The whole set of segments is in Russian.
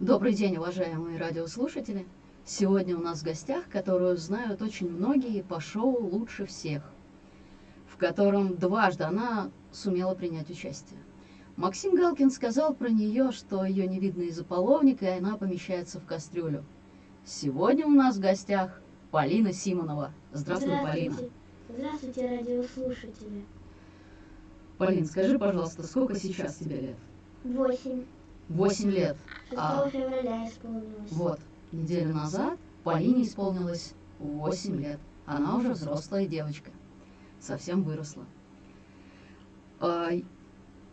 Добрый день, уважаемые радиослушатели! Сегодня у нас в гостях, которую знают очень многие по шоу «Лучше всех», в котором дважды она сумела принять участие. Максим Галкин сказал про нее, что ее не видно из-за половника, и она помещается в кастрюлю. Сегодня у нас в гостях Полина Симонова. Здравствуй, Полина. Здравствуйте, радиослушатели. Полин, скажи, пожалуйста, сколько сейчас тебе лет? Восемь. Восемь лет. 6 А. февраля исполнилось. Вот, неделю назад Полине исполнилось 8 лет. Она уже взрослая девочка. Совсем выросла. А,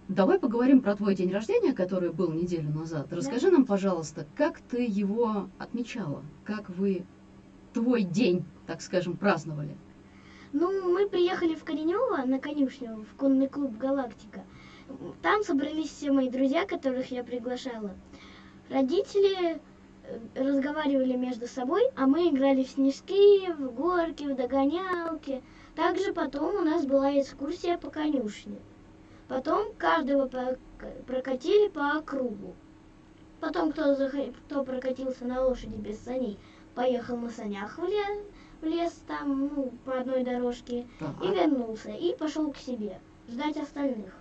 давай поговорим про твой день рождения, который был неделю назад. Расскажи нам, пожалуйста, как ты его отмечала? Как вы твой день, так скажем, праздновали? Ну, мы приехали в Коренево на конюшню, в конный клуб «Галактика». Там собрались все мои друзья, которых я приглашала. Родители э, разговаривали между собой, а мы играли в снежки, в горки, в догонялки. Также потом у нас была экскурсия по конюшне. Потом каждого прокатили по округу. Потом, кто, кто прокатился на лошади без саней, поехал на санях в лес, в лес там, ну, по одной дорожке, Так. и вернулся, и пошел к себе, ждать остальных.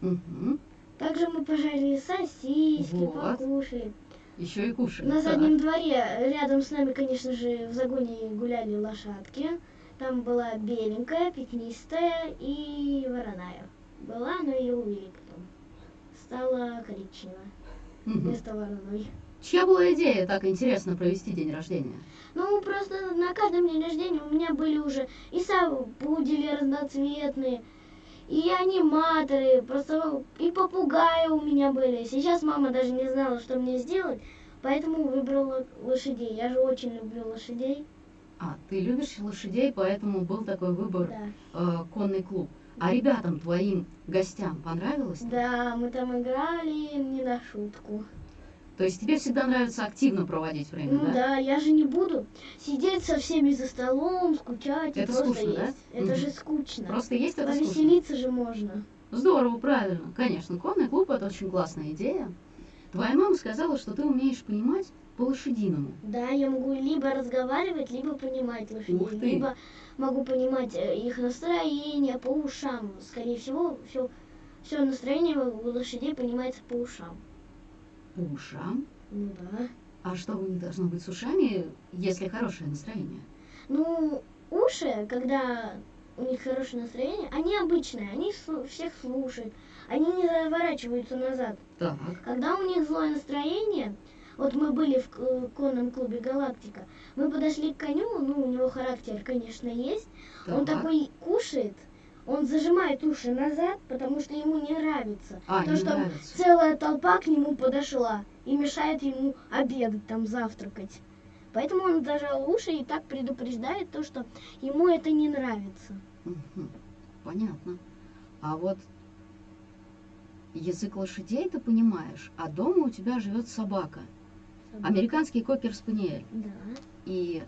Мгм. Также мы пожарили сосиски, Вот. покушали. Еще и кушали. На заднем дворе, рядом с нами, конечно же, в загоне гуляли лошадки. Там была беленькая, пятнистая и вороная. Была, но ее увели потом. Стала коричневая Мгм. вместо вороной. Чья была идея так интересно провести день рождения? Ну, просто на каждом дне рождения у меня были уже и пудели разноцветные, и аниматоры, просто и попугаи у меня были. Сейчас мама даже не знала, что мне сделать, поэтому выбрала лошадей. Я же очень люблю лошадей. А, ты любишь лошадей, поэтому был такой выбор Да. э, конный клуб. А ребятам, твоим гостям понравилось? Да, мы там играли не на шутку. То есть тебе всегда нравится активно проводить время, Ну да? да, я же не буду сидеть со всеми за столом, скучать Это скучно, да? есть. Это Мгм. же скучно. Просто есть это скучно. Повеселиться же можно. Здорово, правильно. Конечно, конный клуб это очень классная идея. Твоя мама сказала, что ты умеешь понимать по-лошадиному. Да, я могу либо разговаривать, либо понимать лошадей, либо могу понимать э, их настроение по ушам. Скорее всего, все, все настроение у лошадей понимается по ушам. Ушам. Ну да. А что у них должно быть с ушами, если хорошее настроение? Ну, уши, когда у них хорошее настроение, они обычные, они всех слушают, они не заворачиваются назад. Так. Когда у них злое настроение, вот мы были в конном клубе «Галактика», мы подошли к коню, ну, у него характер, конечно, есть, он так. такой кушает, он зажимает уши назад, потому что ему не нравится. А, то, не что нравится. целая толпа к нему подошла и мешает ему обедать, там, завтракать. Поэтому он зажал уши и так предупреждает то, что ему это не нравится. Понятно. А вот язык лошадей ты понимаешь, а дома у тебя живет собака. Американский кокер-спаниель. Да. И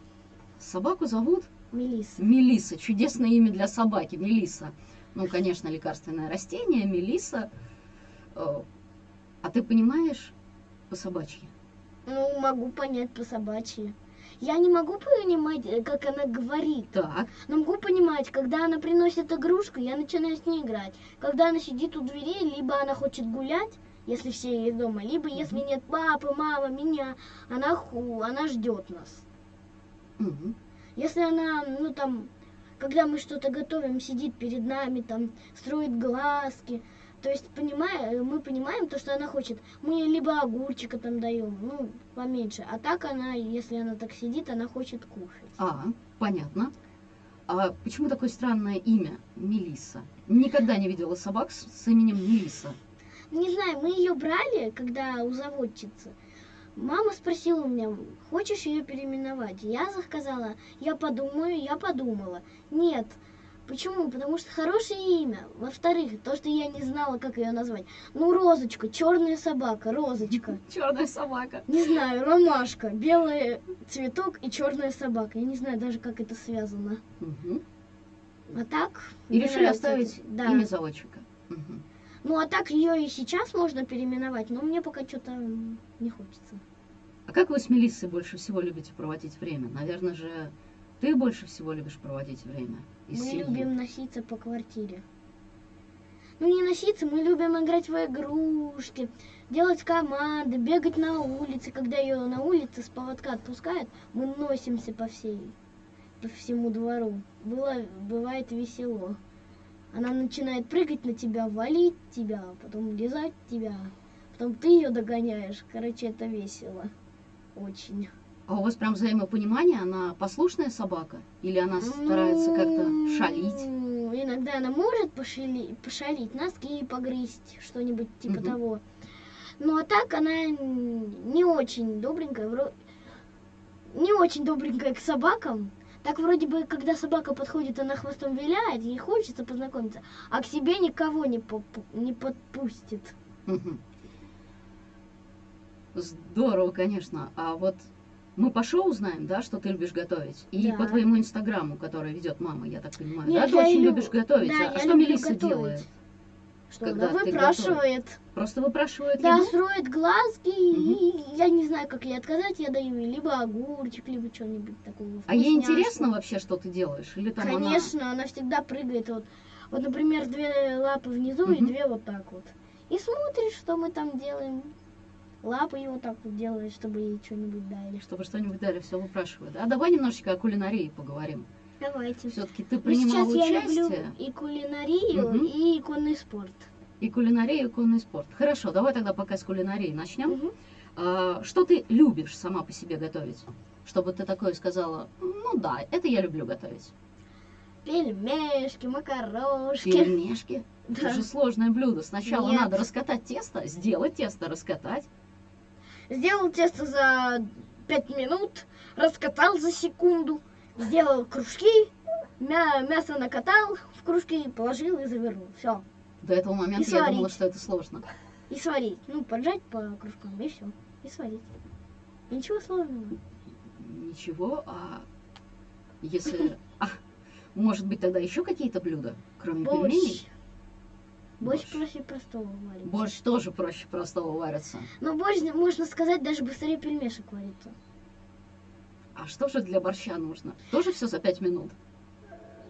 собаку зовут Мелисса. Мелиса. Чудесное имя для собаки. Мелиса. Ну, конечно, лекарственное растение. Мелиса. Э, А ты понимаешь по собачьи? Ну, могу понять по собачьи. Я не могу понимать, э, как она говорит. Так. Но могу понимать, когда она приносит игрушку, я начинаю с ней играть. Когда она сидит у дверей, либо она хочет гулять, если все есть дома, либо если нет папы, мамы, меня, она ху, она ждет нас. Мгм. Если она, ну там, когда мы что-то готовим, сидит перед нами, там, строит глазки, то есть, понимая, мы понимаем то, что она хочет. Мы либо огурчика там даем, ну, поменьше. А так она, если она так сидит, она хочет кушать. А, понятно. А почему такое странное имя Мелиса? Никогда не видела собак с, с именем Мелиса. Не знаю, мы ее брали, когда у заводчицы. Мама спросила у меня, хочешь ее переименовать? Я сказала, я подумаю, я подумала. Нет. Почему? Потому что хорошее имя. Во-вторых, то, что я не знала, как ее назвать. Ну, Розочка, черная собака, Розочка. Черная собака. Не знаю, ромашка, белый цветок и черная собака. Я не знаю даже, как это связано. Мгм. А так... И решили нравится оставить. Да. имя заводчика. Мгм. Ну а так ее и сейчас можно переименовать, но мне пока что-то не хочется. А как вы с Мелиссой больше всего любите проводить время? Наверное же, ты больше всего любишь проводить время из мы семьи. любим носиться по квартире. Ну не носиться, мы любим играть в игрушки, делать команды, бегать на улице. Когда ее на улице с поводка отпускают, мы носимся по всей, по всему двору. Было, бывает весело. Она начинает прыгать на тебя, валить тебя, потом лизать тебя, потом ты ее догоняешь. Короче, это весело. Очень. А у вас прям взаимопонимание? Она послушная собака? Или она старается как-то шалить? Ну, иногда она может пошали- пошалить, носки погрызть, что-нибудь типа Мгм. того. Ну а так она не очень добренькая, вро- не очень добренькая к собакам. Так вроде бы, когда собака подходит, она хвостом виляет, ей хочется познакомиться, а к себе никого не, не подпустит. Мгм. Здорово, конечно. А вот мы по шоу знаем, да, что ты любишь готовить. И Да. по твоему инстаграму, который ведет мама, я так понимаю. Нет, да, ты очень и лю- любишь готовить. да, а что Мелисса готовить. делает? Что Когда она выпрашивает. Просто выпрашивает Да, еду? строит глазки, и я не знаю, как ей отказать, я даю ей либо огурчик, либо что-нибудь такого. А ей интересно вообще, что ты делаешь? Или там она- Конечно, она... всегда прыгает. Вот, вот, например, две лапы внизу и Мгм. две вот так вот. И смотришь, что мы там делаем. Лапы вот так вот делает, чтобы ей что-нибудь дали. Чтобы что-нибудь дали, все выпрашивает. А давай немножечко о кулинарии поговорим. Давайте. Все-таки ты Ну, принимал сейчас я участие. люблю и кулинарию, Мгм. и конный спорт. И кулинария, и конный спорт. Хорошо, давай тогда пока с кулинарией начнем. Мгм. А, что ты любишь сама по себе готовить? Чтобы ты такое сказала, ну да, это я люблю готовить. Пельмешки, макарошки. Пельмешки. Это Да. же сложное блюдо. Сначала Нет. надо раскатать тесто, сделать тесто, раскатать. Сделал тесто за 5 минут, раскатал за секунду, сделал кружки, мя- мясо накатал в кружки, положил и завернул. Все. До этого момента И я думала, что это сложно. И сварить. Ну, поджать по кружкам, и все. И сварить. Ничего сложного. Ничего, а если... А, может быть, тогда еще какие-то блюда, кроме пельменей? Борщ. Проще простого варить. Борщ тоже проще простого варится. Но борщ, можно сказать, даже быстрее пельмешек варится. А что же для борща нужно? Тоже все за пять минут?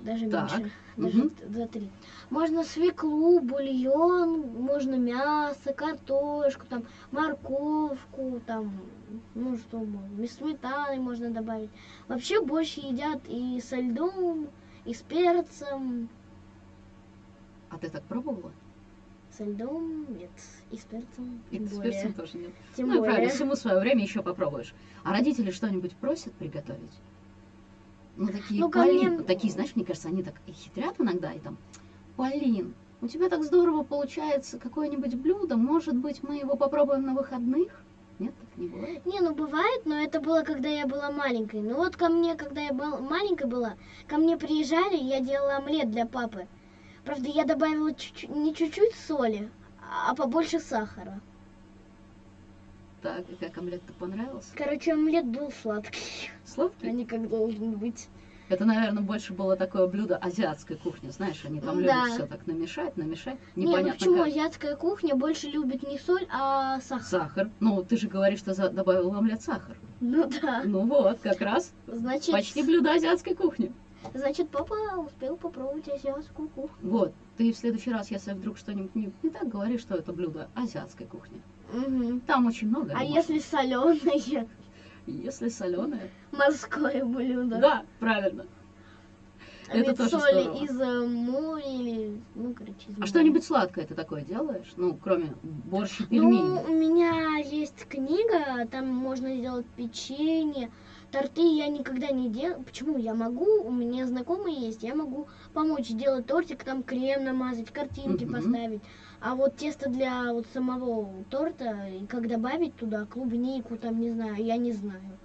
Даже Так, меньше. Даже т- за три. Можно свеклу, бульон, можно мясо, картошку, там, морковку, там, ну что можно, сметаны можно добавить. Вообще борщ едят и со льдом, и с перцем. А ты так пробовала? Со льдом нет, и с перцем. И с более. перцем тоже нет. Тем ну и более. правильно, всему свое время еще попробуешь. А родители что-нибудь просят приготовить? Ну, такие, Ну, Полин, мне- такие, знаешь, мне кажется, они так и хитрят иногда, и там, Полин, у тебя так здорово получается какое-нибудь блюдо, может быть, мы его попробуем на выходных? Нет, так не бывает. Не, ну бывает, но это было, когда я была маленькой. Ну вот ко мне, когда я был, маленькая была, ко мне приезжали, я делала омлет для папы. Правда, я добавила чуть-чуть, не чуть-чуть соли, а побольше сахара. Так, и как омлет-то понравился? Короче, омлет был сладкий, а Сладкий? не как должен быть. Это, наверное, больше было такое блюдо азиатской кухни, знаешь, они там Да. любят все так намешать, намешать, ну непонятно почему как. азиатская кухня больше любит не соль, а сахар? Сахар. Ну, ты же говоришь, что за- добавил в омлет сахар. Ну да. Ну вот, как раз Значит, почти блюдо азиатской кухни. Значит, папа успел попробовать азиатскую кухню. Вот, ты в следующий раз, если вдруг что-нибудь не, не так, говори, что это блюдо азиатской кухни. Мгм. Там очень много. А если соленое, Если соленое? морское блюдо? Да, правильно. А Это тоже соли здорово. из э, моря или, ну, короче, из А моря. что-нибудь сладкое ты такое делаешь? Ну, кроме борщ и Ну, пельменей. у меня есть книга, там можно сделать печенье, торты я никогда не делаю. Почему? Я могу, у меня знакомые есть, я могу помочь сделать тортик, там крем намазать, картинки Мгм. поставить. А вот тесто для вот самого торта, и как добавить туда клубнику, там, не знаю, я не знаю.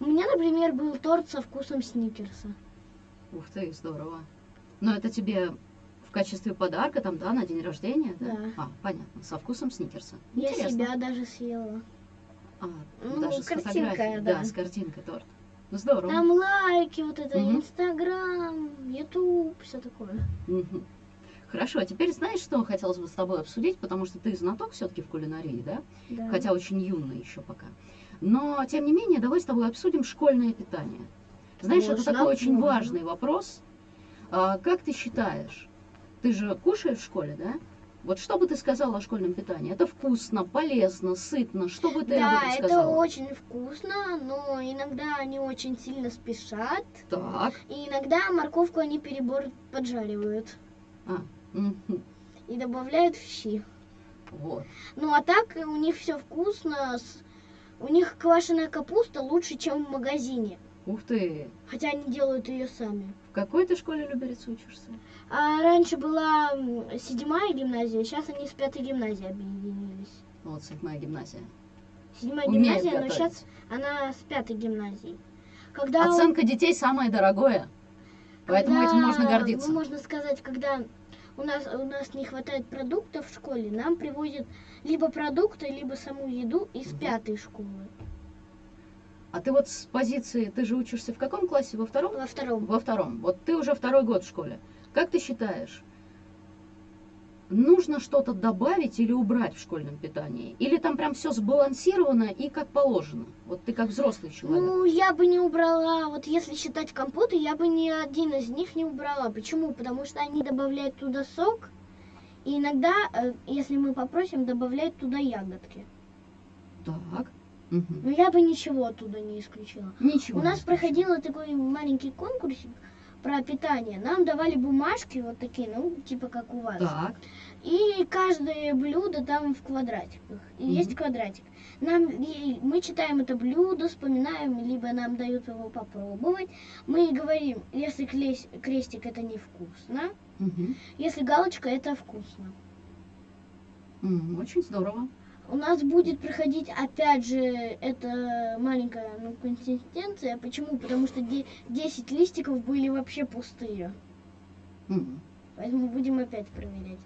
У меня, например, был торт со вкусом сникерса. Ух ты, здорово. Но это тебе в качестве подарка, там, да, на день рождения, да? Да. А, понятно, со вкусом сникерса. Я Интересно. себя даже съела. А, Ну, даже с картинка, фотографией. да. с картинкой торт. Ну, здорово. Там лайки, вот это, Мгм. Инстаграм, Ютуб, все такое. Мгм. Хорошо, а теперь знаешь, что хотелось бы с тобой обсудить, потому что ты знаток все-таки в кулинарии, да? Да. Хотя очень юный еще пока. Но, тем не менее, давай с тобой обсудим школьное питание. Знаешь, это Можно, такой очень можно. важный вопрос. А, как ты считаешь, ты же кушаешь в школе, да? Вот что бы ты сказала о школьном питании? Это вкусно, полезно, сытно. Что бы ты об Да, этом это сказала? очень вкусно, но иногда они очень сильно спешат. Так. И иногда морковку они перебор поджаривают Мгм. и добавляют в щи. Вот. Ну а так у них все вкусно. У них квашеная капуста лучше, чем в магазине. Ух ты. Хотя они делают ее сами. В какой ты школе Люберец учишься? А раньше была седьмая гимназия, сейчас они с пятой гимназией объединились. Вот седьмая гимназия. Седьмая Умеют гимназия, но готовить. сейчас она с пятой гимназией. Когда у- Оценка детей самое дорогое. Поэтому когда, этим можно гордиться. Ну, можно сказать, когда у нас, у нас не хватает продуктов в школе, нам привозят либо продукты, либо саму еду из Мгм. пятой школы. А ты вот с позиции, ты же учишься в каком классе? Во втором? Во втором. Во втором. Вот ты уже второй год в школе. Как ты считаешь, нужно что-то добавить или убрать в школьном питании? Или там прям все сбалансировано и как положено? Вот ты как взрослый человек. Ну, я бы не убрала, вот если считать компоты, я бы ни один из них не убрала. Почему? Потому что они добавляют туда сок, и иногда, э, если мы попросим, добавляют туда ягодки. Так. Мгм. Но я бы ничего оттуда не исключила. Ничего. У нас проходил такой маленький конкурсик про питание. Нам давали бумажки вот такие, ну, типа как у вас. Так. И каждое блюдо там в квадратиках. И Мгм. есть квадратик. Нам, и мы читаем это блюдо, вспоминаем, либо нам дают его попробовать. Мы говорим, если клес- крестик это невкусно, Мгм. если галочка это вкусно. Очень здорово. У нас будет проходить опять же эта маленькая ну, консистенция. Почему? Потому что де- 10 листиков были вообще пустые. М. Поэтому будем опять проверять.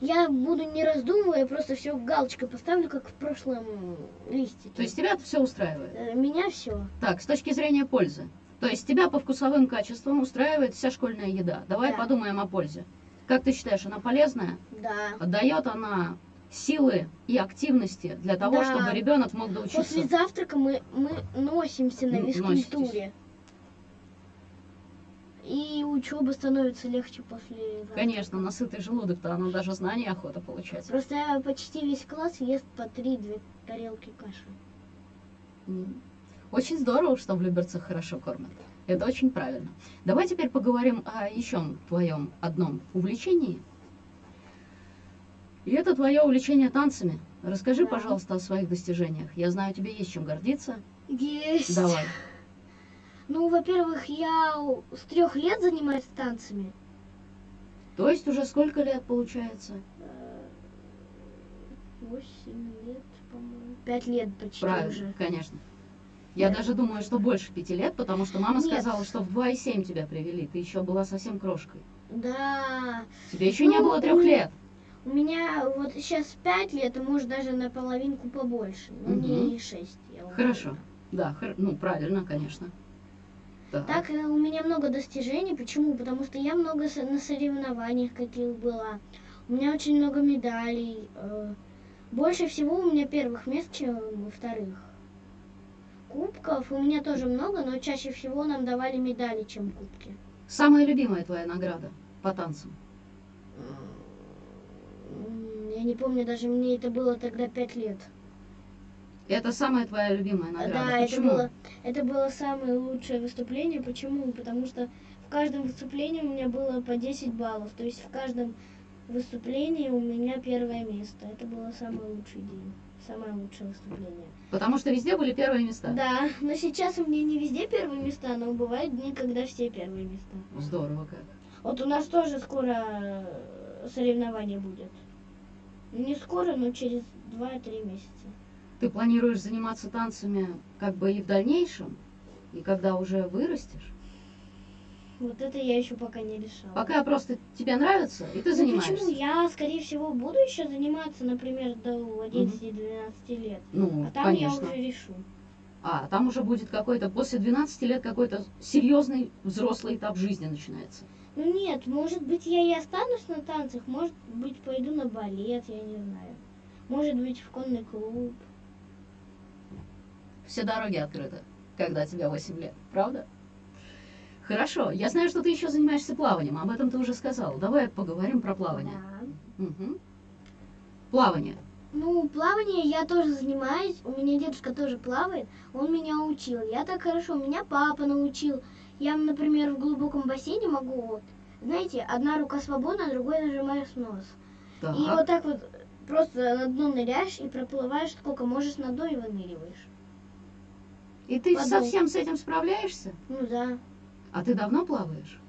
Я буду не раздумывая, просто все галочкой поставлю, как в прошлом листике. То есть тебя все устраивает? Э, Меня все. Так, с точки зрения пользы. То есть тебя по вкусовым качествам устраивает вся школьная еда. Давай Да. подумаем о пользе. Как ты считаешь, она полезная? Да. Дает она силы и активности для того, Да. чтобы ребенок мог После доучиться? завтрака мы, мы носимся на физкультуре. И учеба становится легче после завтрака. Конечно, на сытый желудок-то оно даже знания охота получать. Просто почти весь класс ест по 3-2 тарелки каши. Очень здорово, что в Люберцах хорошо кормят. Это очень правильно. Давай теперь поговорим о еще твоем одном увлечении. И это твое увлечение танцами. Расскажи, Да. пожалуйста, о своих достижениях. Я знаю, тебе есть чем гордиться. Есть. Давай. Ну, во-первых, я с трех лет занимаюсь танцами. То есть уже сколько лет получается? Э, Восемь лет, по-моему. Пять лет почти Правильно, уже. конечно. Я Да. даже думаю, что больше пяти лет, потому что мама Нет. сказала, что в 2,7 тебя привели. Ты еще была совсем крошкой. Да. Тебе еще не Ну, было трех лет. У меня вот сейчас пять лет, а может даже на половинку побольше. Но не шесть. я Хорошо. Да, хор- ну правильно, конечно. Так. Так, э, у меня много достижений. Почему? Потому что я много на соревнованиях каких была. У меня очень много медалей. э, Больше всего у меня первых мест, чем вторых. Кубков у меня тоже много, но чаще всего нам давали медали, чем кубки. Самая любимая твоя награда по танцам? Я не помню, даже мне это было тогда пять лет. Это самая твоя любимая награда. Да, это Почему? было, это было самое лучшее выступление. Почему? Потому что в каждом выступлении у меня было по 10 баллов. То есть в каждом выступлении у меня первое место. Это было самый лучший день. Самое лучшее выступление. Потому что везде были первые места. Да, но сейчас у меня не везде первые места, но бывают дни, когда все первые места. Здорово как. Вот у нас тоже скоро соревнование будет. Не скоро, но через 2-3 месяца. Ты планируешь заниматься танцами как бы и в дальнейшем? И когда уже вырастешь? Вот это я еще пока не решала. Пока просто тебе нравится, и ты Ну, занимаешься. почему? Я, скорее всего, буду еще заниматься, например, до 11-12 лет. Ну, А там конечно. я уже решу. А, там уже будет какой-то, после 12 лет какой-то серьезный взрослый этап жизни начинается. Ну нет, может быть, я и останусь на танцах, может быть, пойду на балет, я не знаю. Может быть, в конный клуб. Все дороги открыты, когда тебе 8 лет, правда? Хорошо, я знаю, что ты еще занимаешься плаванием, об этом ты уже сказал. Давай поговорим про плавание. Да. Мгм. Плавание. Ну, плавание я тоже занимаюсь. У меня дедушка тоже плавает. Он меня учил. Я так хорошо. Меня папа научил. Я, например, в глубоком бассейне могу вот. Знаете, одна рука свободна, а другой нажимаешь нос. Так. И вот так вот просто на дно ныряешь и проплываешь сколько можешь на дно и выныриваешь. И ты Воду. совсем с этим справляешься? Ну да. А ты давно плаваешь?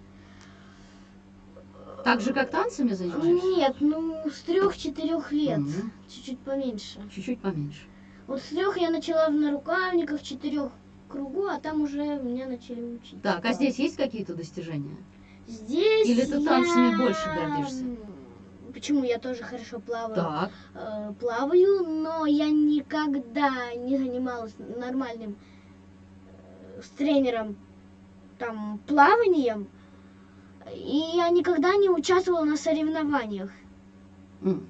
Так же, как танцами занимаешься? Нет, ну с трех-четырех лет. Чуть-чуть поменьше. Чуть-чуть поменьше. Вот с трех я начала в нарукавниках, четырех кругу, а там уже меня начали учить. Так, а здесь есть какие-то достижения? Здесь Или ты я... танцами больше гордишься? Почему я тоже хорошо плаваю? Так. Э, плаваю, но я никогда не занималась нормальным э, с тренером там плаванием. И я никогда не участвовала на соревнованиях.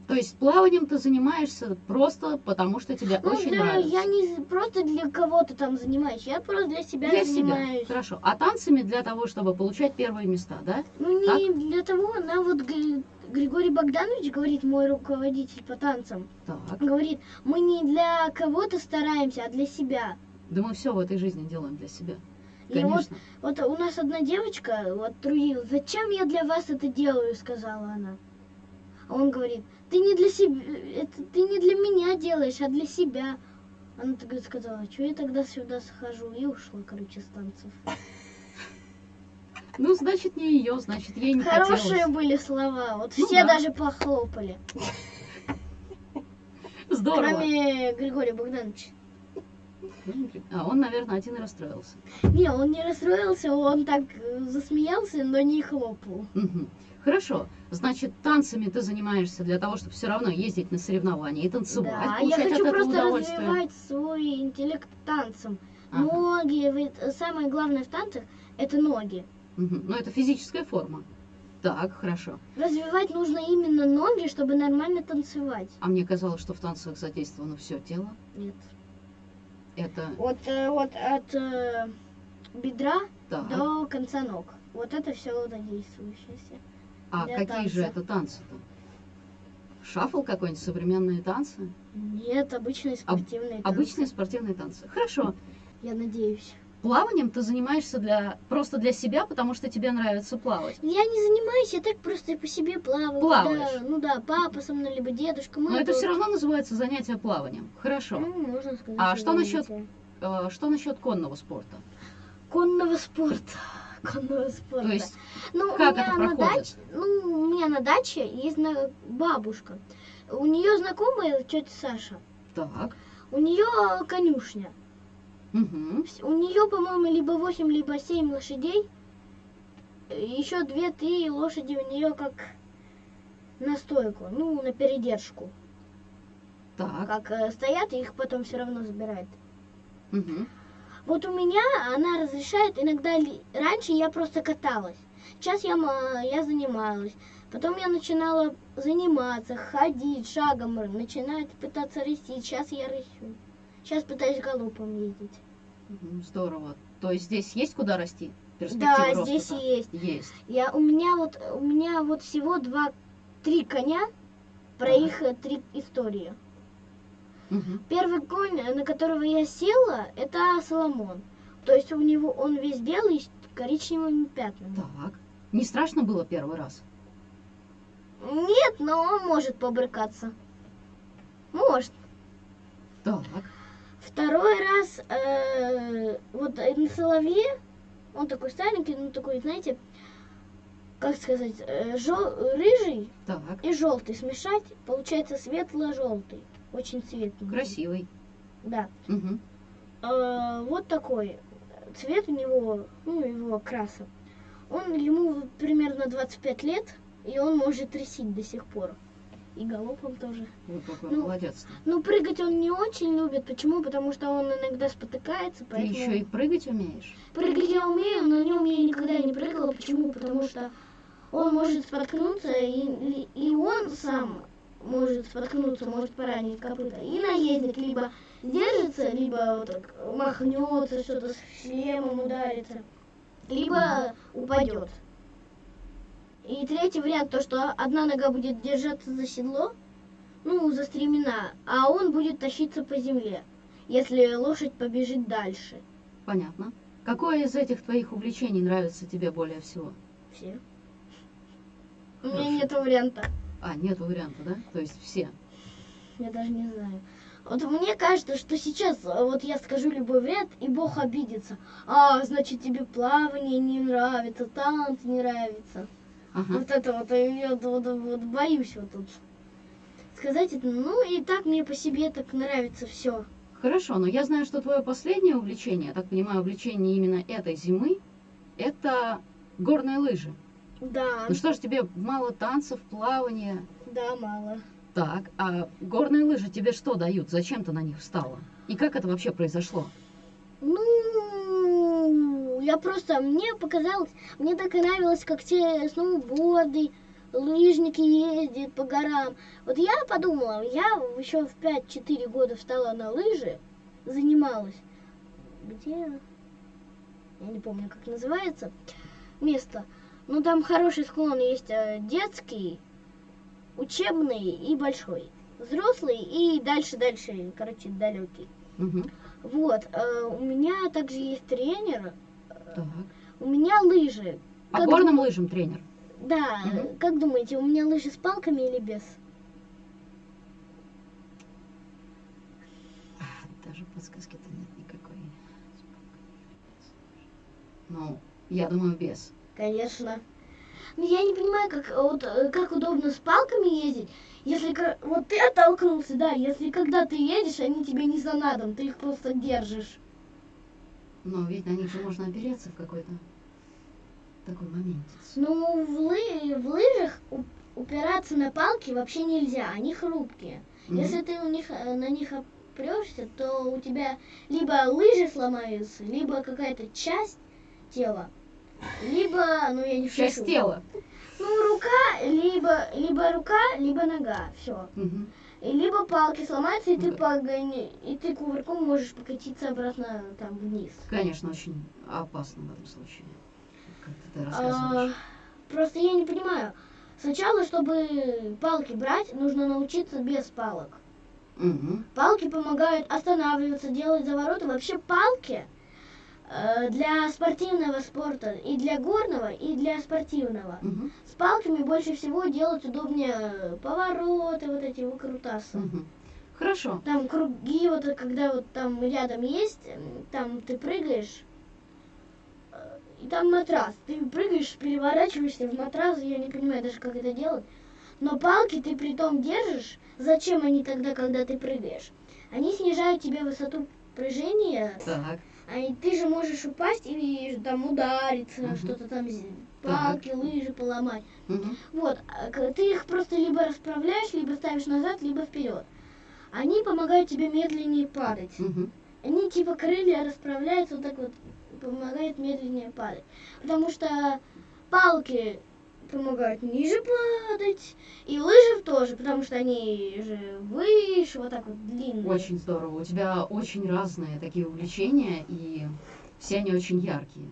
То есть плаванием ты занимаешься просто потому, что тебе Ну, очень для- нравится. я не просто для кого-то там занимаюсь, я просто для себя Для занимаюсь. себя. Хорошо. А танцами для того, чтобы получать первые места, да? Ну, не для того, она вот Гри- Григорий Богданович говорит, мой руководитель по танцам, Так. говорит, мы не для кого-то стараемся, а для себя. Да мы все в этой жизни делаем для себя. И вот, Конечно. вот у нас одна девочка вот трудилась, зачем я для вас это делаю, сказала она. А он говорит, ты не для себя, это ты не для меня делаешь, а для себя. Она тогда сказала, что я тогда сюда схожу и ушла, короче, с танцев. Ну, значит, не ее, значит, ей не Хорошие хотелось. были слова, вот Ну все да. даже похлопали, Здорово. кроме Григория Богдановича. А он, наверное, один и расстроился. Не, он не расстроился, он так э, засмеялся, но не хлопал. Мгм. Хорошо. Значит, танцами ты занимаешься для того, чтобы все равно ездить на соревнования и танцевать, Да, я хочу просто развивать свой интеллект танцем. Ага. Ноги, ведь самое главное в танцах это ноги. Мгм. Ну, это физическая форма. Так, хорошо. Развивать нужно именно ноги, чтобы нормально танцевать. А мне казалось, что в танцах задействовано все тело. Нет. Это Вот, э, вот от э, бедра так. до конца ног. Вот это все задействующееся. А для какие же танца. это танцы-то? Шафл какой-нибудь, современные танцы? Нет, обычные спортивные танцы. Обычные спортивные танцы. Хорошо. Я надеюсь. Плаванием ты занимаешься для просто для себя, потому что тебе нравится плавать. Я не занимаюсь, я так просто по себе плаваю. Плаваешь? когда, ну да, папа со мной, либо дедушка. Мы Но это тут- все равно называется занятие плаванием. Хорошо. Ну, можно сказать. А что насчет-. Э, Что насчет конного спорта? Конного спорта. Конного спорта. То есть, ну, как у меня это на проходит? даче, ну, у меня на даче есть на- бабушка. У нее знакомая тетя Саша. так. У нее конюшня. Вс- У нее, по-моему, либо 8, либо 7 лошадей. Еще 2-3 лошади у нее как на стойку, ну, на передержку. Так. Как э, стоят, их потом все равно забирают. Мгм. Вот у меня она разрешает иногда раньше я просто каталась. Сейчас я, ма- я занималась. Потом я начинала заниматься, ходить шагом, начинать пытаться растить. Сейчас я расту. Сейчас пытаюсь галопом ездить. Здорово. То есть здесь есть куда расти? Да, роста здесь есть. Есть. Я, у меня вот у меня вот всего два-три коня, про Ага. их э, три истории. Мгм. Первый конь, э, на которого я села, это Соломон. То есть у него он весь белый с коричневыми пятнами. Так. Не страшно было первый раз? Нет, но он может побрыкаться. Может. Так. Второй раз э, вот на соловье, он такой старенький, ну такой, знаете, как сказать, э, жел- рыжий Так. и желтый смешать, получается светло-желтый. Очень цветный. Красивый. Да. Мгм. Э, вот такой цвет у него, ну, его окраса. Он ему примерно 25 лет, и он может рысить до сих пор. И галопом тоже. Вот какой Ну, молодец. Ну, прыгать он не очень любит. Почему? Потому что он иногда спотыкается, Ты поэтому... еще и прыгать умеешь? Прыгать я умею, но на нем я никогда не прыгала. Почему? Потому что он может споткнуться, и, и он сам может споткнуться, может поранить копыта. И наездник либо держится, либо вот так махнется, что-то с шлемом ударится, либо упадет. И третий вариант, то, что одна нога будет держаться за седло, ну, за стремена, а он будет тащиться по земле, если лошадь побежит дальше. Понятно. Какое из этих твоих увлечений нравится тебе более всего? Все. У меня Хорошо. нет варианта. А, нет варианта, да? То есть все. Я даже не знаю. Вот мне кажется, что сейчас э, вот я скажу любой вариант, и Бог обидится. А, значит, тебе плавание не нравится, танцы не нравится. Ага. Вот это вот, э, я вот, вот- вот боюсь вот тут сказать это. Ну, и так мне по себе так нравится все. Хорошо, но я знаю, что твое последнее увлечение, я так понимаю, увлечение именно этой зимы, это горные лыжи. Да, Ну что ж, тебе мало танцев, плавания. да, мало. Так, а горные лыжи тебе что дают? Зачем ты на них встала? И как это вообще произошло? Ну, я просто, мне показалось, мне так и нравилось, как те сноуборды, лыжники ездят по горам. Вот я подумала, я еще в 5-4 года встала на лыжи, занималась. Где? Я не помню, как называется место. Ну, там хороший склон есть э, детский, учебный и большой. Взрослый и дальше-дальше, короче, далекий. Мгм. Вот, э, у меня также есть тренер, Так. у меня лыжи. По Как горным лыжам тренер. Да, э, как думаете, у меня лыжи с палками или без? А, Даже подсказки-то нет никакой. Ну, я думаю, без. Конечно. Но я не понимаю, как, э, вот, э, как удобно с палками ездить, если вот ты оттолкнулся, да, если когда ты едешь, они тебе не за надом, ты их просто держишь. Но ведь на них же можно опереться в какой-то такой момент. Ну, в, лы- в лыжах упираться на палки вообще нельзя, они хрупкие. Мгм. Если ты у них, э, на них опрешься, то у тебя либо лыжи сломаются, либо какая-то часть тела, либо, ну я не Часть шучу. тела. Ну, рука, либо, либо рука, либо нога, все. Мгм. И либо палки сломаются, и ты Да. погони, и ты кувырком можешь покатиться обратно там вниз. Конечно, очень опасно в этом случае. Как ты А, рассказываешь. просто я не понимаю. Сначала, чтобы палки брать, нужно научиться без палок. Мгм. Палки помогают останавливаться, делать завороты. Вообще палки для спортивного спорта и для горного, и для спортивного. Мгм. С палками больше всего делать удобнее повороты, вот эти выкрутасы. Мгм. Хорошо. Там круги, вот когда вот там рядом есть, там ты прыгаешь, э, и там матрас. Ты прыгаешь, переворачиваешься в матрас, я не понимаю даже, как это делать. Но палки ты при том держишь. Зачем они тогда, когда ты прыгаешь? Они снижают тебе высоту прыжения, Так. А и ты же можешь упасть и там удариться, Мгм. что-то там, з- Так. палки, лыжи поломать. Мгм. Вот, а ты их просто либо расправляешь, либо ставишь назад, либо вперед. Они помогают тебе медленнее падать. Мгм. Они типа крылья расправляются вот так вот, помогает медленнее падать. Потому что палки помогают ниже падать, и лыжи тоже, потому что они же выше, вот так вот длинные. Очень здорово. У тебя очень разные такие увлечения, и все они очень яркие.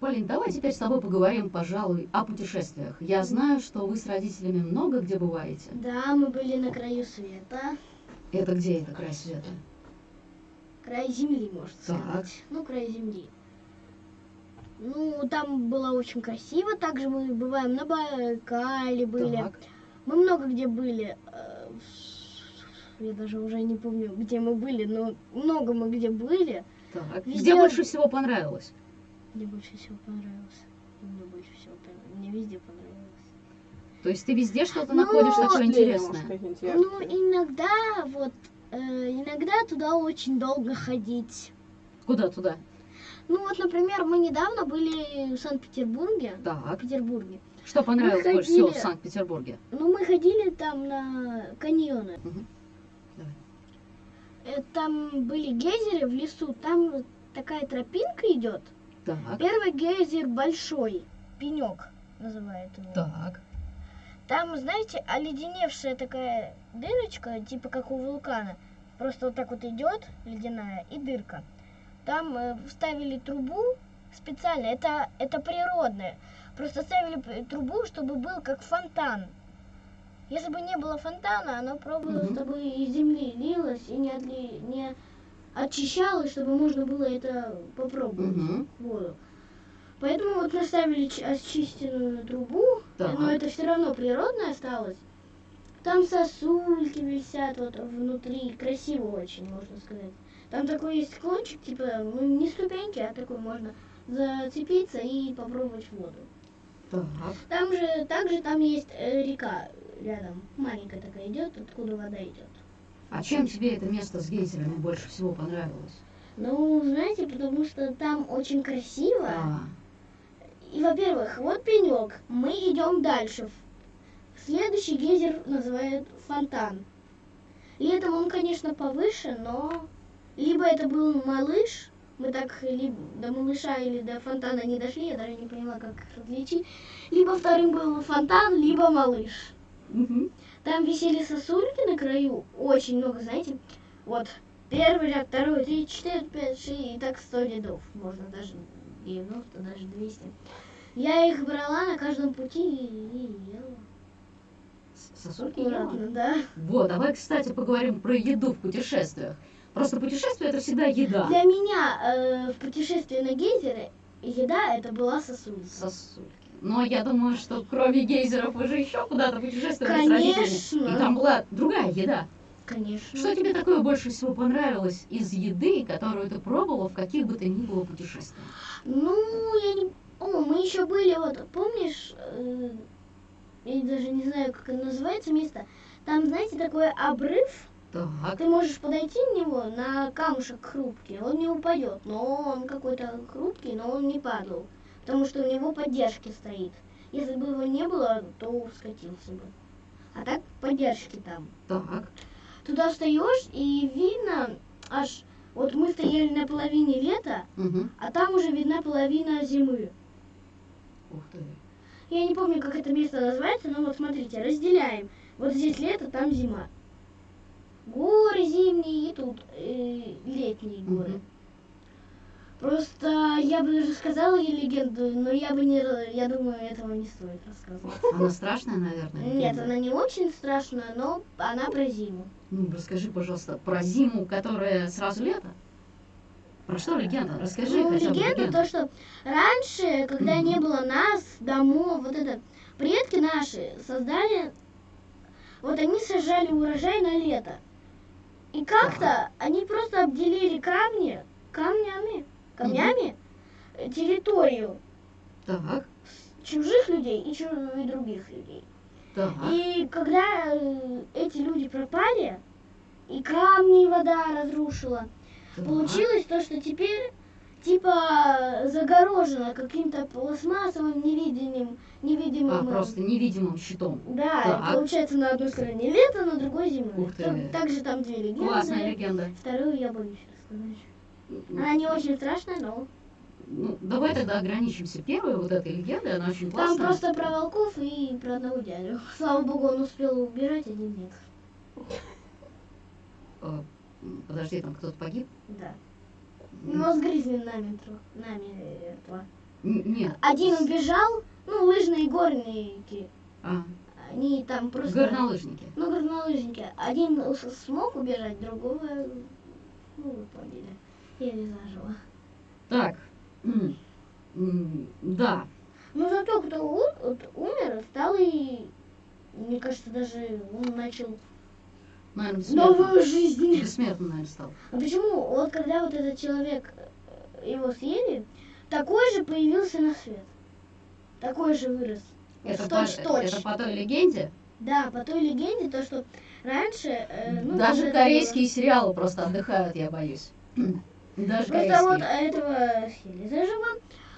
Полин, давай теперь с тобой поговорим, пожалуй, о путешествиях. Я знаю, что вы с родителями много где бываете. Да, мы были на краю света, Это где это край света? край земли, можно Так. сказать. Ну, край земли. Ну, там было очень красиво. Также мы бываем на Байкале были. Так. Мы много где были. э, Я даже уже не помню, где мы были, но много мы где были. Так. Везде- Где больше всего понравилось? Мне больше всего понравилось. Мне больше всего понравилось. Мне везде понравилось. То есть ты везде что-то Ну, находишь такое интересное? Ну, иногда вот, э, иногда туда очень долго ходить. Куда туда? Ну вот, например, мы недавно были в Санкт-Петербурге. В Так. Петербурге. Что понравилось больше всего в Санкт-Петербурге? Ну, мы ходили там на каньоны. Мгм. Давай. Э, Там были гейзеры в лесу, там такая тропинка идет. Так. Первый гейзер большой, пенек. называют его. Так. Там, знаете, оледеневшая такая дырочка, типа как у вулкана. Просто вот так вот идет ледяная и дырка. Там э, вставили трубу специально, это, это природное. Просто ставили трубу, чтобы был как фонтан. Если бы не было фонтана, оно просто Мгм. бы из земли лилось и не, отли- не очищалось, чтобы можно было это попробовать Угу. воду. Поэтому вот наставили ч- очищенную трубу, Так. но это все равно природное осталось. Там сосульки висят вот внутри, красиво очень, можно сказать. Там такой есть кончик, типа, ну, не ступеньки, а такой можно зацепиться и попробовать воду. Так. Там же, также там есть э, река рядом, маленькая такая идет, откуда вода идет. А чем тебе это место с гейзерами больше всего понравилось? Ну, знаете, потому что там очень красиво. А, И, во-первых, вот пенек. Мы идем дальше. Следующий гейзер называют фонтан. Летом он, конечно, повыше, но либо это был малыш, мы так ли- до малыша или до фонтана не дошли, я даже не поняла, как их различить. Либо вторым был фонтан, либо малыш. мгм. Там висели сосульки на краю, очень много, знаете. Вот первый ряд, второй, три, четыре, пять, шесть, и так сто рядов. Можно даже 90, даже 200. Я их брала на каждом пути и, и ела. Сосульки ела? Да. Вот, давай, кстати, поговорим про еду в путешествиях. Просто путешествие это всегда еда. Для меня э, в путешествии на гейзеры еда это была сосулька. Сосульки. Но я думаю, что кроме гейзеров вы же еще куда-то путешествовали с родителями. Конечно. И там была другая еда. Конечно. Что тебе такое больше всего понравилось из еды, которую ты пробовала в каких бы то ни было путешествиях? Ну, я не... О, мы еще были, вот, помнишь, э, я даже не знаю, как это называется место. Там, знаете, такой обрыв. Так. Ты можешь подойти на него на камушек хрупкий, он не упадет, но он какой-то хрупкий, но он не падал, потому что у него поддержки стоит. Если бы его не было, то скатился бы. А так поддержки там. Так. Туда встаешь и видно аж вот мы стояли на половине лета, Мгм. а там уже видна половина зимы. Ух ты. Я не помню, как это место называется, но вот смотрите, разделяем. Вот здесь лето, там зима. Горы зимние и тут э, летние горы. Мгм. Просто я бы даже сказала ей легенду, но я бы не, я думаю, этого не стоит рассказывать. Она страшная, наверное. Нет, легенда? она не очень страшная, но она про зиму. Ну, расскажи, пожалуйста, про зиму, которая сразу лето. Про что легенда? Расскажи ну, хотя бы легенда то, что раньше, когда не было нас, домов, вот это, предки наши создали, вот они сажали урожай на лето. И как-то они просто обделили камни, камнями, камнями э, территорию Так, чужих людей и, чу- и других людей. так. И когда э, эти люди пропали, и камни вода разрушила, так. Получилось то, что теперь типа загорожено каким-то пластмассовым невидимым, невидимым. А, просто невидимым щитом. Да, Так. получается на одной стороне лето, на другой зима. Ух ты. Там- также там две легенды. Классная легенда. Вторую я боюсь рассказать. Ну, Она не очень страшная, но Ну, давай тогда ограничимся первой вот этой легендой, она очень там классная. просто про волков и про одного дядю. Слава богу, он успел убежать, один нет. Э, Подожди, там кто-то погиб? Да. М, Но с гризли нами, тро- нами этого. н- Нет. Один убежал, ну, лыжные горники. А, Они там просто... горнолыжники. Ну, горнолыжники. Один смог убежать, другого, ну, вы поняли. Я не зажила. Так, да, Но зато кто умер, стал и, мне кажется, даже он начал наверное, бессмертным. новую жизнь. Бессмертным, наверное, стал. А почему? Вот когда вот этот человек, э, его съели, такой же появился на свет. Такой же вырос. Вот Это по, точь-точь. это по той легенде. Да, по той легенде, то, что раньше... э, ну, Даже вот корейские сериалы просто отдыхают, я боюсь. Даже было. Просто вот корейские. этого съели заживо.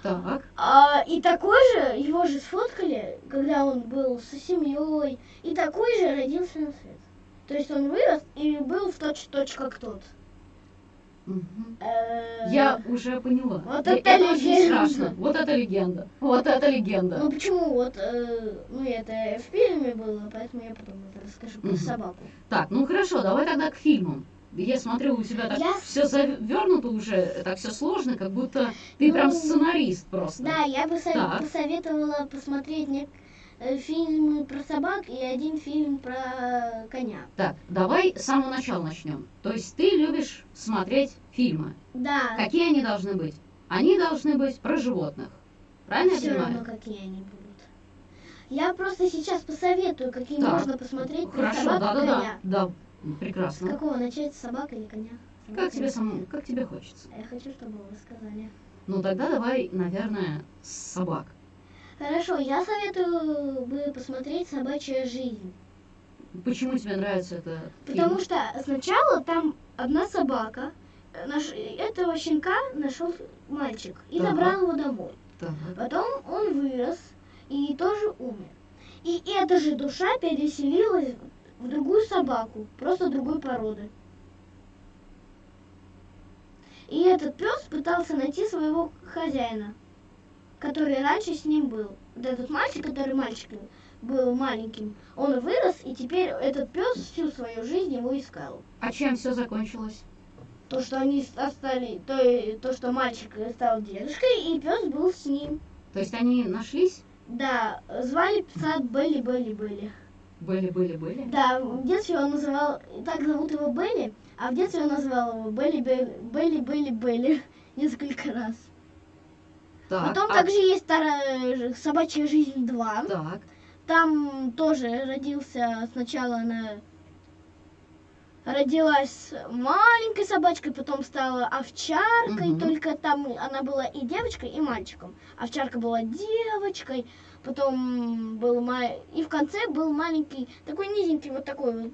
Так, А, и такой же, его же сфоткали, когда он был со семьей, и такой же родился на свет. То есть он вырос и был в точь-точь как тот. Э, Я уже поняла. Вот Э, это очень легенда. страшно. Вот это легенда. Вот это легенда. Ну почему? Вот, э, ну это в фильме было, поэтому я потом это расскажу про собаку. Так, ну хорошо, давай тогда к фильмам. Я смотрю, у тебя так Я- все завернуто уже, так все сложно, как будто ты прям Ну, сценарист просто. Да, я бы со- Так. посоветовала посмотреть не- э, фильмы про собак и один фильм про коня. Так, давай с самого начала начнем. То есть ты любишь смотреть фильмы. Да, Какие они должны быть? Они должны быть про животных. Правильно я все понимаю? равно какие они будут. Я просто сейчас посоветую, какие Так, можно посмотреть про Хорошо, собак и да-да-да. коня. Да, С прекрасно. какого начать, с собак или коня? Как Собак тебе или- самому, как тебе хочется? Я хочу, чтобы вы сказали. Ну тогда давай, наверное, с собак. Хорошо, я советую бы посмотреть «Собачья жизнь». Почему тебе нравится это? Потому что сначала там одна собака, э, наш, этого щенка нашел мальчик и Так. забрал его домой. Так. Потом он вырос и тоже умер. И эта же душа переселилась в другую собаку, просто другой породы. И этот пес пытался найти своего хозяина, который раньше с ним был. Вот этот мальчик, который мальчик был маленьким, он вырос, и теперь этот пес всю свою жизнь его искал. А чем все закончилось? То, что они стали, то, то, что мальчик стал дедушкой, и пес был с ним. То есть они нашлись? Да, звали пса Бейли Бейли Бейли. Бейли, Бейли, Бейли. Да, в детстве он называл, так зовут его Бейли, а в детстве он называл его Бейли Бейли Бейли Бейли Бейли несколько раз. Так. Потом а- также есть старая собачья жизнь 2. Так. Там тоже родился сначала она родилась маленькой собачкой, потом стала овчаркой, Мгм. только там она была и девочкой, и мальчиком. Овчарка была девочкой, потом был ма- и в конце был маленький, такой низенький вот такой вот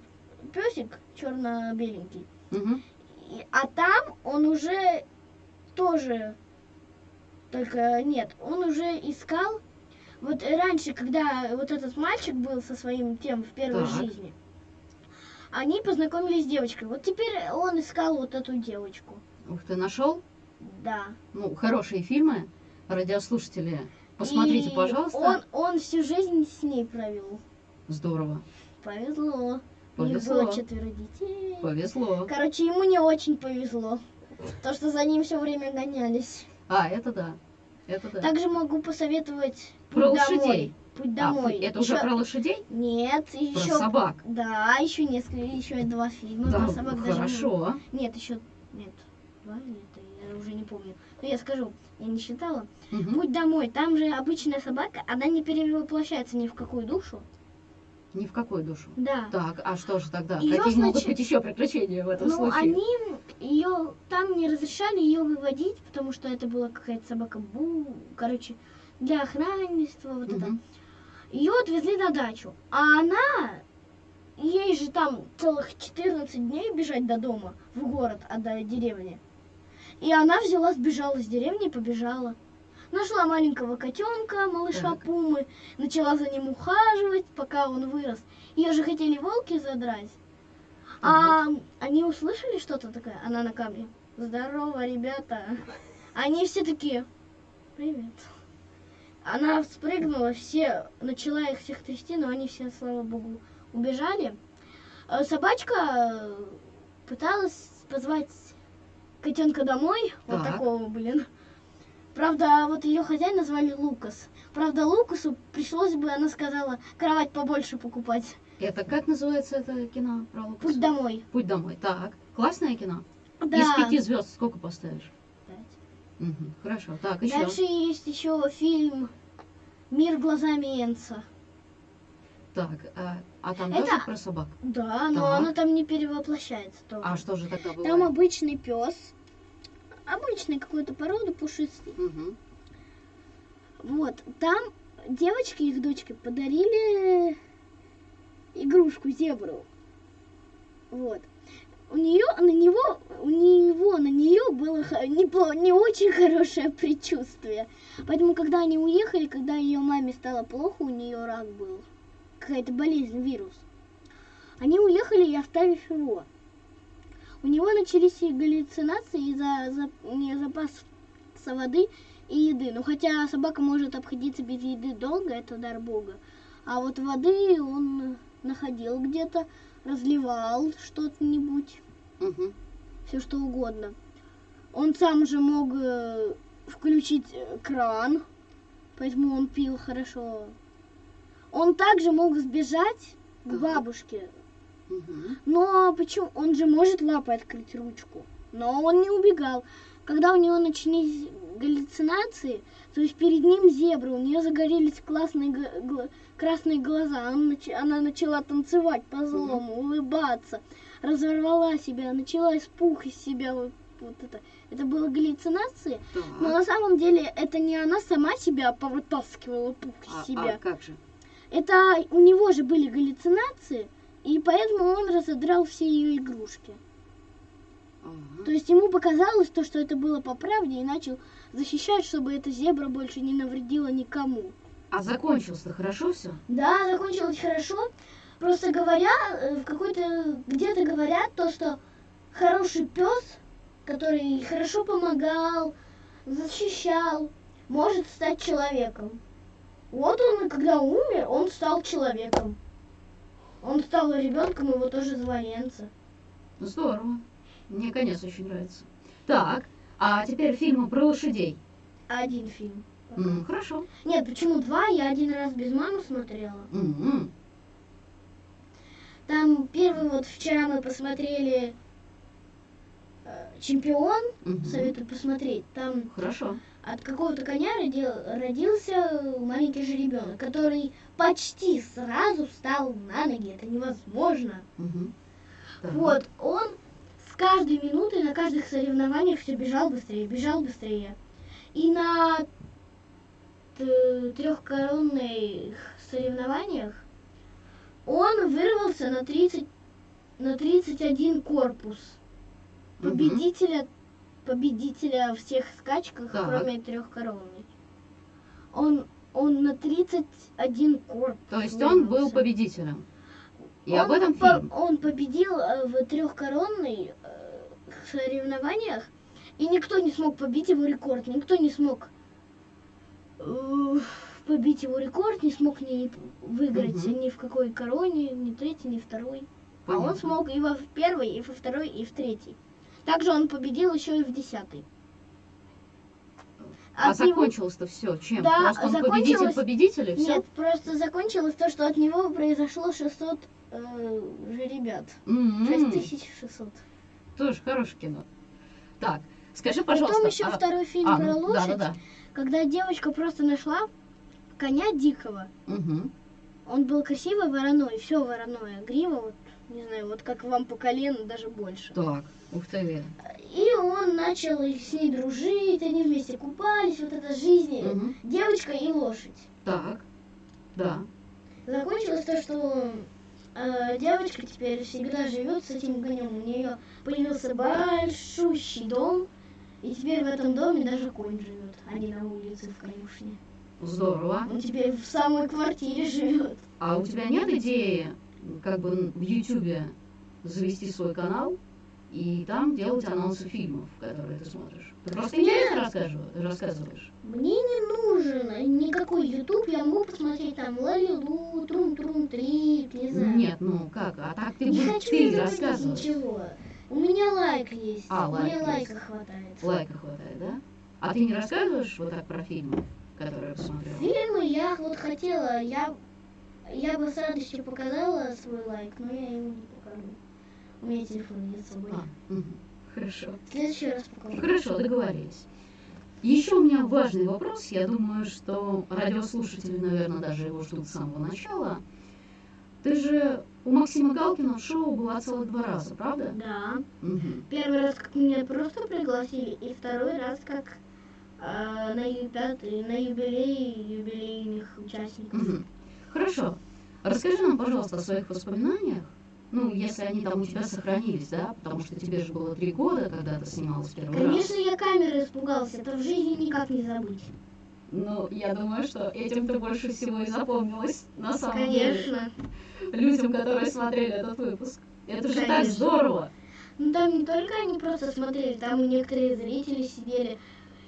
песик черно-беленький. Мгм. И- а там он уже тоже, только нет, он уже искал, вот раньше, когда вот этот мальчик был со своим тем в первой Так. жизни, они познакомились с девочкой. Вот теперь он искал вот эту девочку. Ух ты, нашел? Да. Ну, хорошие фильмы. Радиослушатели, посмотрите, И пожалуйста. Он, он всю жизнь с ней провел. Здорово. Повезло. У них Повезло. было четверо детей. Повезло. Короче, ему не очень повезло. То, что за ним все время гонялись. А, это да. Это да. Также могу посоветовать Про «Путь лошадей. домой». Путь А, домой. это уже Ещё- про лошадей? Нет, Про еще. собак. Да, еще несколько, еще два фильма Да, про собак даже. хорошо. Нет, еще. Нет. Два это я уже не помню. Но я скажу, я не считала. Мгм. Путь домой. Там же обычная собака, она не перевоплощается ни в какую душу. Ни в какую душу. Да. Так, а что же тогда? Её Какие могут значит- быть еще приключения в этом Ну, случае? они ее там не разрешали ее выводить, потому что это была какая-то собака Бу, короче, для охранничества, вот это. Мгм. Ее отвезли на дачу. А она, ей же там целых 14 дней бежать до дома, в город, а до деревни. И она взяла, сбежала с деревни и побежала. Нашла маленького котенка, малыша Так. Пумы, начала за ним ухаживать, пока он вырос. Ее же хотели волки задрать. А они услышали что-то такое? Она на камне. Здорово, ребята. Они все такие. Привет. Она спрыгнула, все, начала их всех трясти, но они все, слава богу, убежали. Э, Собачка э, пыталась позвать котенка домой, вот Так. такого, блин. Правда, вот ее хозяина звали Лукас. Правда, Лукасу пришлось бы, она сказала, кровать побольше покупать. Это как называется это кино про Лукаса? Путь домой. Путь домой. Так, классное кино. Да. Из пяти звезд сколько поставишь? Пять. Мгм, Хорошо. Так, еще. Дальше есть еще фильм Мир глазами Энца. Так, а, а там Это- тоже про собак? Да, но Так. она там не перевоплощается тоже. А что же тогда было? Там обычный пес. Обычный какой-то породы пушистый. Мгм. Вот. Там девочки, их дочки, подарили игрушку зебру. Вот. У нее, на него, у него, на нее было не, не очень хорошее предчувствие. Поэтому, когда они уехали, когда ее маме стало плохо, у нее рак был. Какая-то болезнь, вирус. Они уехали и оставив его. У него начались и галлюцинации из-за за, запаса воды и еды. Ну, хотя собака может обходиться без еды долго, это дар бога. А вот воды он находил где-то, разливал что-нибудь, Мгм. все что угодно. Он сам же мог э, включить э, кран, поэтому он пил хорошо. Он также мог сбежать к бабушке, Но почему? Он же может лапой открыть ручку. Но он не убегал. Когда у него начались галлюцинации, то есть перед ним зебра, у нее загорелись классные красные глаза, она, нач- она начала танцевать по злому, улыбаться, разорвала себя, начала из пух из себя вот, вот это. Это было галлюцинации, Так. но на самом деле это не она сама себя повытаскивала пух из А- себя. а как же? Это у него же были галлюцинации, и поэтому он разодрал все ее игрушки. Ага. То есть ему показалось то, что это было по правде, и начал защищать, чтобы эта зебра больше не навредила никому. А закончилось-то хорошо все? Да, закончилось хорошо. Просто говоря, э, в какой-то где-то говорят то, что хороший пес, который хорошо помогал, защищал, может стать человеком. Вот он, когда умер, он стал человеком. Он стал ребенком, его тоже звали Энца. Здорово. Мне конец очень нравится. Так, а теперь фильмы про лошадей. Один фильм. М, хорошо. Нет, почему два? Я один раз без мамы смотрела. М, Там первый вот вчера мы посмотрели э, Чемпион, мгм. советую посмотреть. Там Хорошо. От какого-то коня родил- родился маленький жеребенок, который почти сразу встал на ноги. Это невозможно. Так. Вот, он с каждой минутой на каждых соревнованиях все бежал быстрее, бежал быстрее. И на трехкоронных соревнованиях он вырвался на 30 на 31 корпус победителя победителя всех скачках, Так. кроме трехкоронной. Он он на 31 корпус. То есть он был победителем. И Он об этом по- фильм. Он победил э, в трехкоронной э, соревнованиях, и никто не смог побить его рекорд, никто не смог э, побить его рекорд, не смог ни выиграть Мгм. ни в какой короне, ни третий, ни второй. А он Понятно. смог и во в первой, и во второй, и в третьей. Также он победил еще и в десятой. А него- закончилось-то все чем? Да, Просто он закончилось- победитель победителей, все? Нет, просто закончилось то, что от него произошло 600 э, жеребят. 6600. Тоже хорошее кино. Так, скажи, пожалуйста. Потом еще а- второй фильм а, про ну, лошадь, Да, да, когда девочка просто нашла коня дикого. да. Мгм. Он был красивый вороной, все вороное, грива, вот, не знаю, вот как вам по колено, даже больше. Так, ух ты. И он начал с ней дружить, они вместе купались, вот эта жизнь, Мгм. девочка и лошадь. Так, да. Закончилось то, что э, девочка теперь всегда живет с этим конем. У нее появился большущий дом, и теперь в этом доме даже конь живет, а не на улице в конюшне. Здорово. Он теперь в самой квартире живет. А у тебя нет идеи, как бы в Ютубе завести свой канал и там делать анонсы фильмов, которые ты смотришь? Ты просто интересно рассказываешь? рассказываешь? Мне не нужен никакой YouTube, я могу посмотреть там Лалилу, Трум-Трум Трип, не знаю. Нет, ну как? А так ты, не будешь- хочу ты я рассказываешь. ничего. У меня лайк есть, А, лайк мне есть. лайка хватает. Лайка хватает, да? А ты не рассказываешь вот так про фильмы, которые посмотрела? Фильмы я вот хотела, я, я бы с радостью показала свой лайк, но я его не покажу. У меня телефон нет с собой. А, мгм. Хорошо. В следующий раз покажу. Хорошо, договорились. Еще у меня важный вопрос. Я думаю, что радиослушатели, наверное, даже его ждут с самого начала. Ты же у Максима Галкина в шоу была целых два раза, правда? Да. Мгм. Первый раз, как меня просто пригласили, и второй раз, как э, на, ю- пятый, на юбилей юбилейных участников. Мгм. Хорошо. Расскажи нам, пожалуйста, о своих воспоминаниях. Ну, если они там у тебя сохранились, да? Потому что тебе же было три года, когда ты снималась первый раз. Конечно, я камеры испугался, это в жизни никак не забыть. Ну, я думаю, что этим ты больше всего и запомнилась на самом деле. Конечно. Людям, которые смотрели этот выпуск. Это же так Конечно. здорово. Ну там не только они просто смотрели, там и некоторые зрители сидели.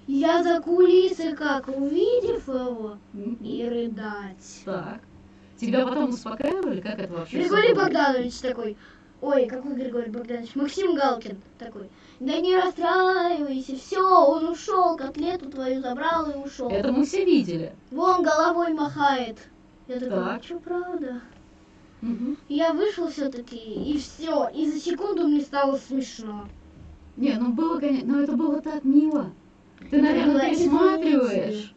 Я за кулисы как, увидев его, и рыдать. Так. Тебя потом успокаивали? Как это вообще? Григорий? Богданович такой, ой, какой Григорий Богданович, Максим Галкин такой, да не расстраивайся, все, он ушел, котлету твою забрал и ушел. Это мы все видели. Вон головой махает. Я такой, Так. а что правда? Мгм. Я вышел все-таки, и все, и за секунду мне стало смешно. Не, ну было, конечно, но это было так мило. Ты, наверное, пересматриваешь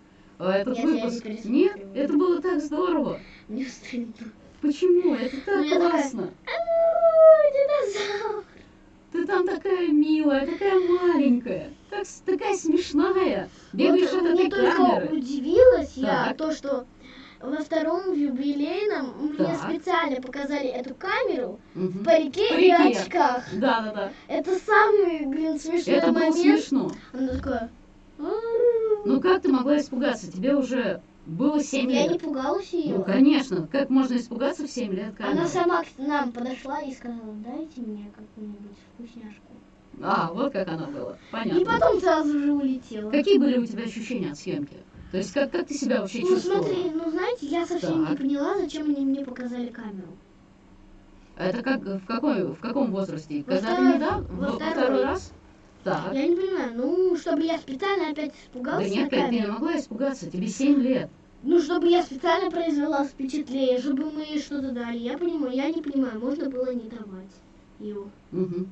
этот Нет, я выпуск. Нет, это было так здорово. Мне стыдно. Почему? Это так я такая, классно. «А, Динозавр. Ты там такая милая, такая маленькая, так, такая смешная. Бегаешь Вот от мне этой только камеры. удивилась я, Так. то, что во втором юбилейном мне Так. специально показали эту камеру в Мгм. парике, В и парике. очках. Да, да, да. Это самый, блин, смешной Это было момент. смешно. Она такая... Ну как ты могла испугаться? Тебе уже было 7 Я лет. не пугалась ее. Ну, конечно. Как можно испугаться в 7 лет камеры? Она сама к нам подошла и сказала, дайте мне какую-нибудь вкусняшку. А, вот как она была. И Понятно. потом сразу же улетела. Какие были у тебя ощущения от съемки? То есть как, как ты себя вообще Ну чувствовала? смотри, ну знаете, я совсем не Так. поняла, зачем они мне показали камеру. Это как в какой в каком возрасте? Во Когда ты второй- недавно? во Во второй. второй раз? Так. Я не понимаю, ну, чтобы я специально опять Да испугалась нет, Кать, ты не могла испугаться, тебе 7 лет. Ну, чтобы я специально произвела впечатление, чтобы мы что-то дали. Я понимаю, я не понимаю, можно было не давать его. Угу.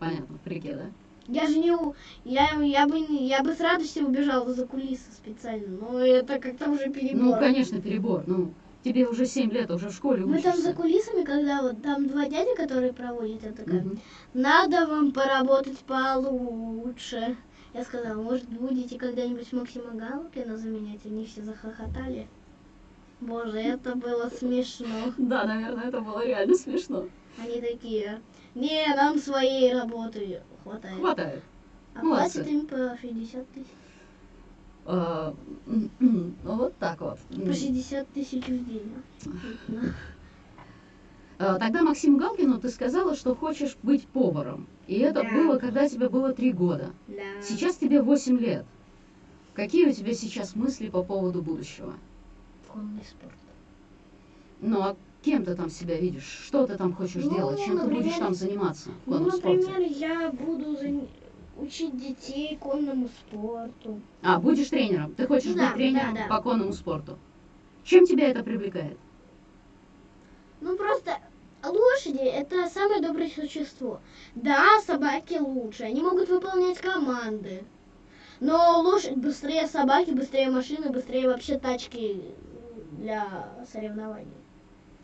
Понятно, в парике, да? Я же не... у- Я, я, бы, я бы с радостью убежала за кулисы специально, но это как-то уже перебор. Ну, конечно, перебор. Ну, тебе уже 7 лет, уже в школе Мы там учишься. за кулисами, когда вот там два дяди, которые проводят, я такая, Мгм. надо вам поработать получше. Я сказала, может, будете когда-нибудь Максима Галкина заменять? Они все захохотали. Боже, это было смешно. Да, наверное, это было реально смешно. Они такие, не, нам своей работы хватает. Хватает. А молодцы. платят им по 60 тысяч. М, ну, вот так вот. По 60 тысяч в день. А, Тогда Максиму Галкину ты сказала, что хочешь быть поваром. И это Да. было, когда тебе было 3 года. Да. Сейчас тебе 8 лет. Какие у тебя сейчас мысли по поводу будущего? Конный спорт. Ну, а кем ты там себя видишь? Что ты там хочешь Ну, делать? Чем ты будешь например, там заниматься в Ну, конном спорте? например, я буду зан- учить детей конному спорту. А, будешь тренером? Ты хочешь Да, быть тренером да, да. по конному спорту? Чем тебя это привлекает? Ну, просто лошади – это самое доброе существо. Да, собаки лучше, они могут выполнять команды. Но лошадь быстрее собаки, быстрее машины, быстрее вообще тачки для соревнований.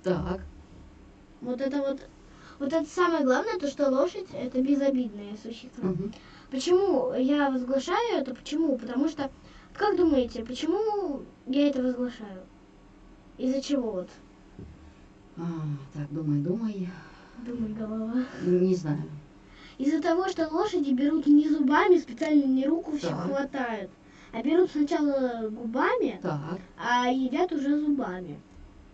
Так. Вот это вот, вот это самое главное, то что лошадь – это безобидное существо. Мгм. Почему я возглашаю это? Почему? Потому что, как думаете, почему я это возглашаю? Из-за чего вот? А, так, думай, думай. Думай, голова. Не знаю. Из-за того, что лошади берут не зубами, специально не руку все хватают, а берут сначала губами, Так. а едят уже зубами.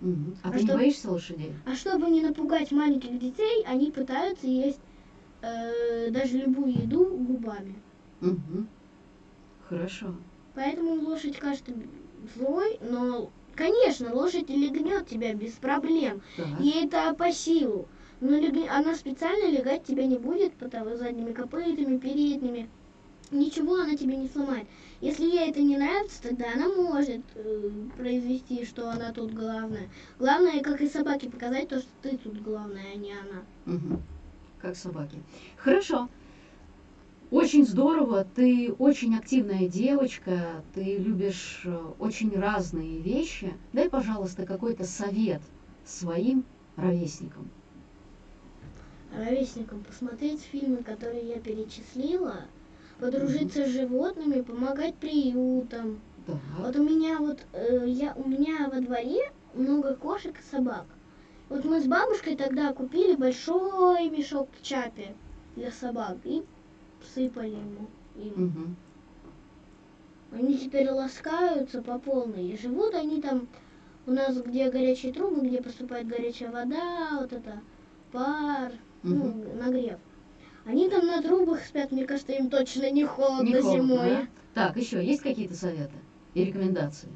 Мгм. А, А ты не что- боишься лошадей? А чтобы не напугать маленьких детей, они пытаются есть э, даже любую еду губами. Мгм. Хорошо. Поэтому лошадь кажется злой, но, конечно, лошадь легнет тебя без проблем. Так. Ей это по силу. Но лег- она специально легать тебя не будет, потому задними копытами, передними. Ничего она тебе не сломает. Если ей это не нравится, тогда она может э, произвести, что она тут главная. Главное, как и собаке, показать то, что ты тут главная, а не она. Мгм. Как собаки. Хорошо. Очень здорово, ты очень активная девочка, ты любишь э, очень разные вещи. Дай, пожалуйста, какой-то совет своим ровесникам. Ровесникам посмотреть фильмы, которые я перечислила, подружиться с животными, помогать приютам. Так. Вот у меня вот э, я у меня во дворе много кошек и собак. Вот мы с бабушкой тогда купили большой мешок чапи для собак и всыпали ему. им. Мгм. Они теперь ласкаются по полной. И живут они там у нас, где горячие трубы, где поступает горячая вода, вот это пар, ну, Мгм. нагрев. Они там на трубах спят, мне кажется, им точно не холодно, Не холодно, зимой. да? Так, еще есть какие-то советы и рекомендации?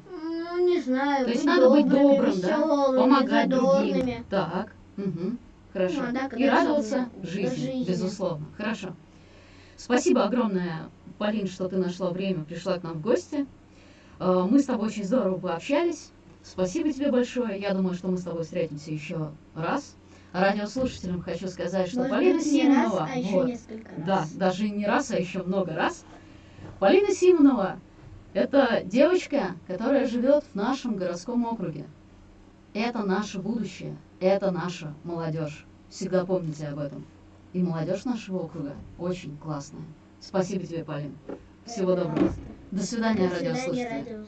Ну, не знаю, То есть быть надо быть добрыми, добрым, да? веселыми, Помогать другим. задорными. Так, угу, хорошо. Ну, да, И радоваться жизни, жизни. безусловно. Хорошо. Спасибо огромное, Полин, что ты нашла время, пришла к нам в гости. Э, Мы с тобой очень здорово пообщались. Спасибо тебе большое. Я думаю, что мы с тобой встретимся еще раз. Радиослушателям хочу сказать, что Может Полина быть, не раз, Симонова, а еще вот, несколько раз. да, даже не раз, а еще много раз. Полина Симонова – это девочка, которая живет в нашем городском округе. Это наше будущее, это наша молодежь. Всегда помните об этом. И молодежь нашего округа очень классная. Спасибо тебе, Полин. Всего доброго. До свидания, радиослушатели.